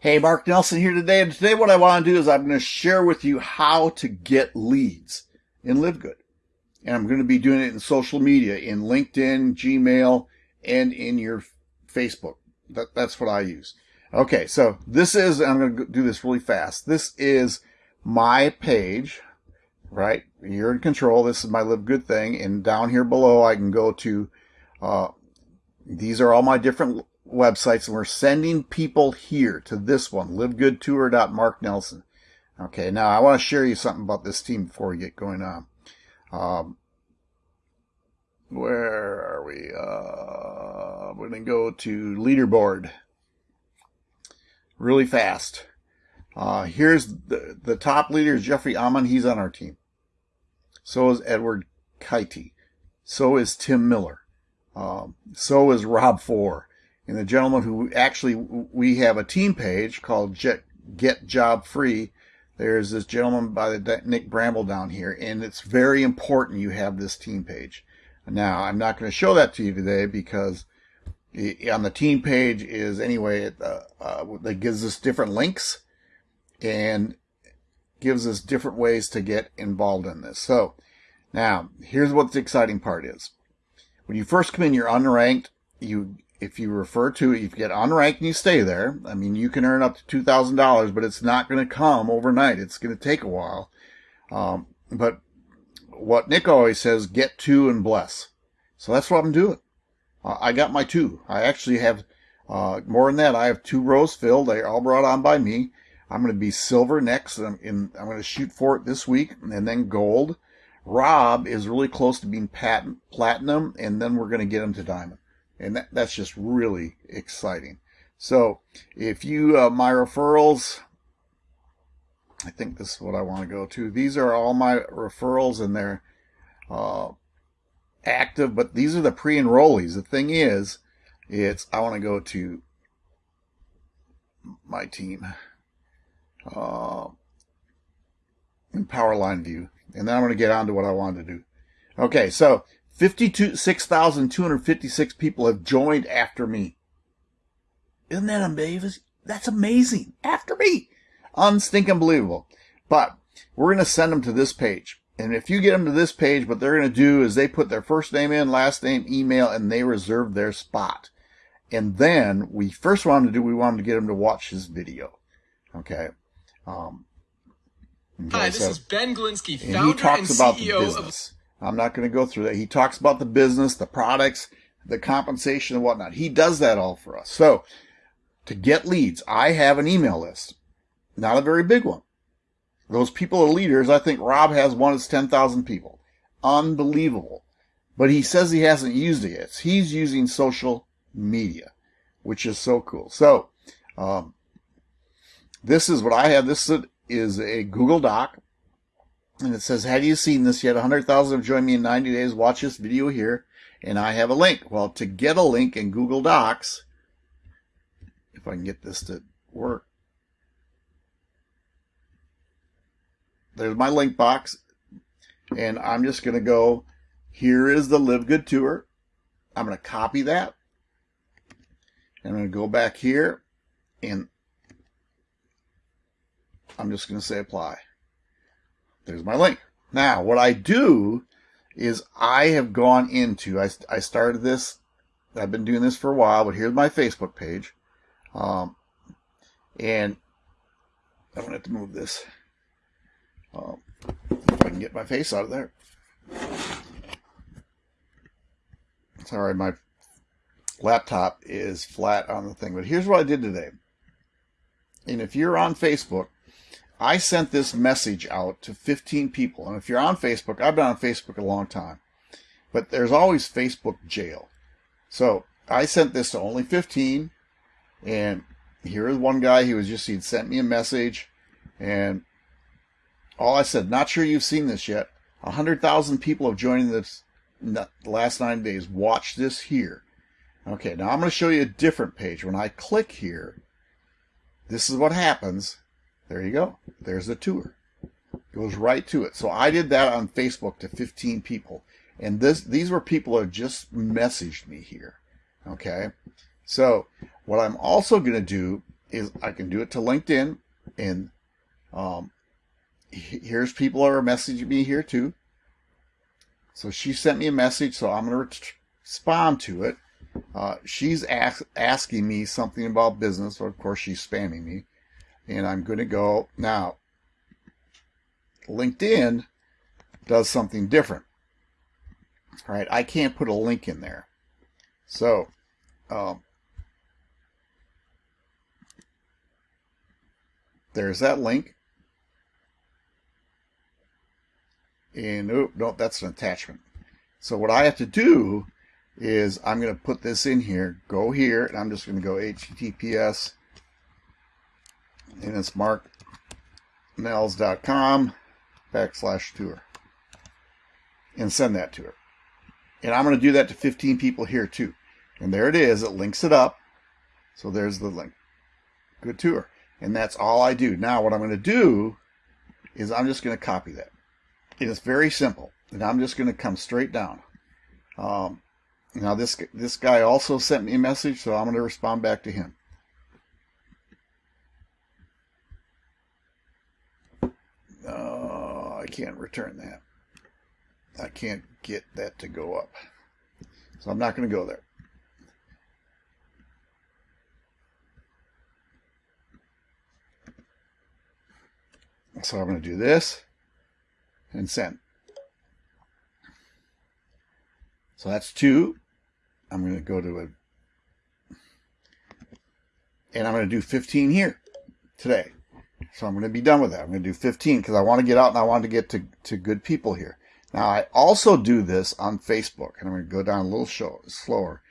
Hey, Mark Nelson here today, and today what I want to do is I'm going to share with you how to get leads in Live Good. And I'm going to be doing it in social media, in LinkedIn, Gmail, and in your Facebook. That, that's what I use. Okay, so this is, I'm going to do this really fast. This is my page, right? You're in control. This is my Live Good thing. And down here below, I can go to, uh, these are all my different websites and we're sending people here to this one, livegoodtour.marknelson. Okay, now I want to share you something about this team before we get going on. Um, where are we? Uh, we're going to go to leaderboard really fast. Uh, here's the, the top leader is Jeffrey Amon. He's on our team. So is Edward Kitey. So is Tim Miller. Um, so is Rob Four and the gentleman who actually we have a team page called Get Job Free. There's this gentleman by the Nick Bramble down here, and it's very important you have this team page. Now, I'm not going to show that to you today because on the team page is anyway uh, uh, that gives us different links and gives us different ways to get involved in this. So now here's what the exciting part is. When you first come in, you're unranked. You if you refer to it, if you get unranked and you stay there, I mean, you can earn up to $2,000, but it's not going to come overnight. It's going to take a while. Um, but what Nick always says, get two and bless. So that's what I'm doing. Uh, I got my two. I actually have, uh, more than that. I have two rows filled. They're all brought on by me. I'm going to be silver next. I'm, I'm going to shoot for it this week and then gold. Rob is really close to being patent, platinum, and then we're going to get him to diamond. And that, that's just really exciting. So if you, uh, my referrals, I think this is what I want to go to. These are all my referrals and they're, uh, active, but these are the pre-enrollees. The thing is, it's, I want to go to my team, uh, in Powerline view. And then I'm going to get on to what I wanted to do. Okay. So 56,256 people have joined after me. Isn't that amazing? That's amazing. After me. Unstinking believable. But we're going to send them to this page. And if you get them to this page, what they're going to do is they put their first name in, last name, email, and they reserve their spot. And then we first want to do, we want to get them to watch this video. Okay. Um, okay, Hi, this so, is Ben Glinsky, founder and, he talks and about CEO the business. of I'm not going to go through that. He talks about the business, the products, the compensation and whatnot. He does that all for us. So to get leads, I have an email list, not a very big one. Those people are leaders. I think Rob has one that's 10,000 people. Unbelievable. But he says he hasn't used it yet. He's using social media, which is so cool. So, um, this is what I have. This is a Google Doc. And it says, have you seen this yet? 100,000 have joined me in 90 days. Watch this video here. And I have a link. Well, to get a link in Google Docs, if I can get this to work, there's my link box. And I'm just going to go, here is the Live Good Tour. I'm going to copy that. And I'm going to go back here and I'm just going to say apply. There's my link. Now, what I do is I have gone into, I, I started this, I've been doing this for a while, but here's my Facebook page. Um, and I'm going to have to move this. Um, if I can get my face out of there. Sorry, my laptop is flat on the thing. But here's what I did today. And if you're on Facebook, I sent this message out to 15 people. And if you're on Facebook, I've been on Facebook a long time, but there's always Facebook jail. So I sent this to only 15. And here is one guy, he was just, he'd sent me a message and all I said, not sure you've seen this yet. 100,000 people have joined this last nine days. Watch this here. Okay, now I'm going to show you a different page. When I click here, this is what happens there you go. There's the tour. Goes right to it. So I did that on Facebook to 15 people. And this these were people who have just messaged me here. Okay. So what I'm also going to do is I can do it to LinkedIn and um, here's people are messaging me here too. So she sent me a message, so I'm going to respond to it. Uh, she's ask, asking me something about business. So of course, she's spamming me. And I'm going to go now. LinkedIn does something different. All right, I can't put a link in there. So, um, there's that link. And oh, no, that's an attachment. So what I have to do is I'm going to put this in here, go here, and I'm just going to go HTTPS, and it's marknells.com backslash tour, and send that to her. And I'm going to do that to 15 people here too. And there it is. It links it up. So there's the link. Good tour. And that's all I do. Now what I'm going to do is I'm just going to copy that. It's very simple. And I'm just going to come straight down. Um, now this this guy also sent me a message, so I'm going to respond back to him. Uh, I can't return that. I can't get that to go up. So I'm not going to go there. So I'm going to do this and send. So that's two. I'm going to go to a, and I'm going to do 15 here today. So I'm going to be done with that. I'm going to do 15 because I want to get out and I want to get to, to good people here. Now I also do this on Facebook and I'm going to go down a little show, slower.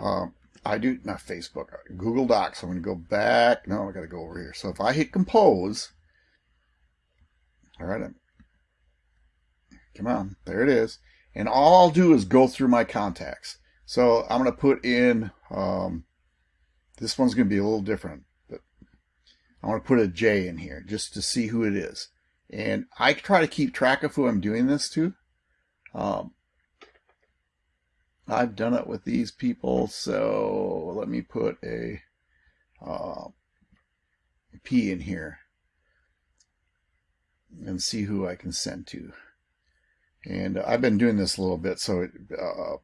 Um, I do, not Facebook, Google Docs. I'm going to go back. No, I got to go over here. So if I hit compose, all right, come on, there it is. And all I'll do is go through my contacts. So I'm going to put in, um, this one's going to be a little different, I want to put a J in here just to see who it is. And I try to keep track of who I'm doing this to. Um, I've done it with these people, so let me put a uh, P in here and see who I can send to. And I've been doing this a little bit, so it, uh,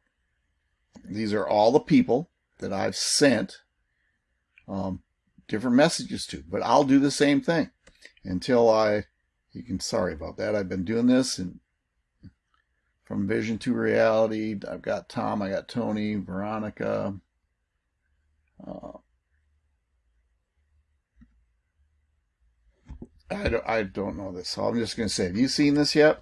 these are all the people that I've sent um, different messages to. But I'll do the same thing until I, you can, sorry about that. I've been doing this and from vision to reality. I've got Tom, I got Tony, Veronica. Uh, I don't, I don't know this, so I'm just going to say, have you seen this yet?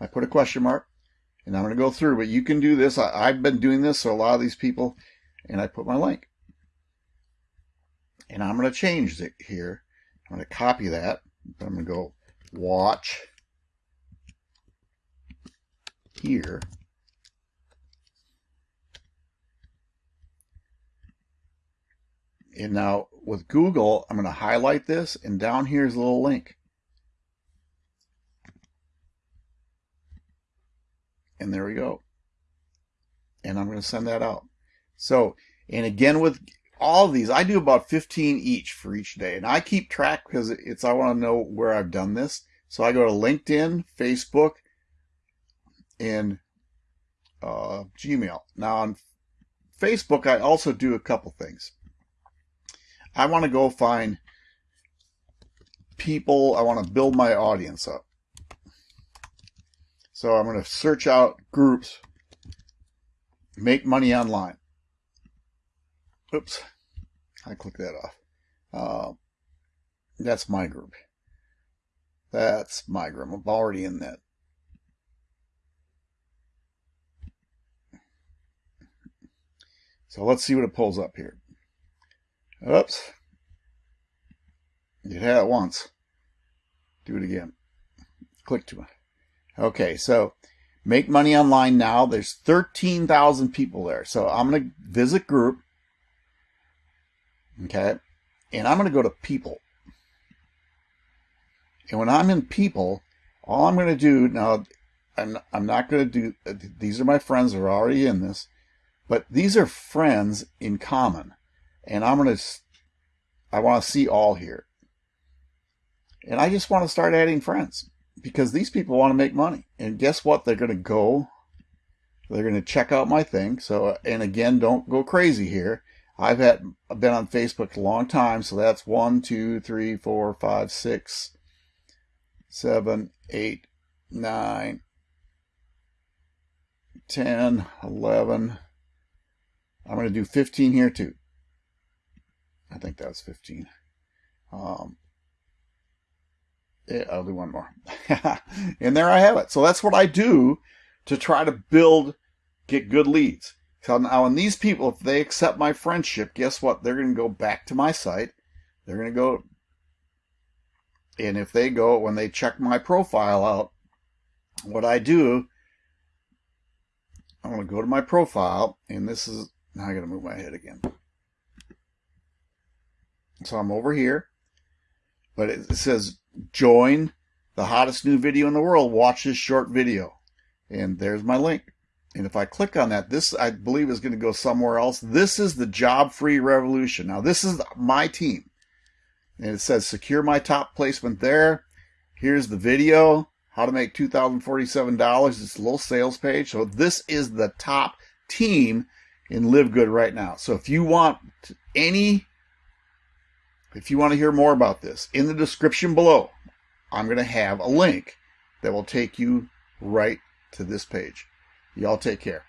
I put a question mark and I'm going to go through, but you can do this. I, have been doing this, so a lot of these people, and I put my link. And I'm going to change it here. I'm going to copy that. I'm going to go watch here. And now with Google, I'm going to highlight this and down here is a little link. And there we go. And I'm going to send that out. So, and again with all these, I do about 15 each for each day. And I keep track because it's, I want to know where I've done this. So I go to LinkedIn, Facebook, and uh, Gmail. Now on Facebook, I also do a couple things. I want to go find people. I want to build my audience up. So I'm going to search out groups, make money online. Oops, I click that off. Uh, that's my group. That's my group. I'm already in that. So let's see what it pulls up here. Oops. You had it once. Do it again. Click to it. Okay, so make money online now. There's 13,000 people there. So I'm going to visit group. Okay. And I'm going to go to people. And when I'm in people, all I'm going to do now, I'm, I'm not going to do, uh, these are my friends that are already in this, but these are friends in common. And I'm going to, I want to see all here. And I just want to start adding friends because these people want to make money. And guess what? They're going to go, they're going to check out my thing. So, and again, don't go crazy here. I've had, I've been on Facebook a long time. So that's one, two, three, four, five, six, seven, eight, nine, ten, eleven. I'm going to do 15 here too. I think that's 15. Um, I'll do one more. and there I have it. So that's what I do to try to build, get good leads. So now, when these people, if they accept my friendship, guess what? They're going to go back to my site. They're going to go, and if they go, when they check my profile out, what I do, I'm going to go to my profile, and this is, now I got to move my head again. So I'm over here, but it says join the hottest new video in the world, watch this short video. And there's my link. And if I click on that, this I believe is going to go somewhere else. This is the job free revolution. Now, this is my team. And it says secure my top placement there. Here's the video how to make $2,047. It's a little sales page. So this is the top team in Live Good right now. So if you want any if you want to hear more about this, in the description below, I'm going to have a link that will take you right to this page. Y'all take care.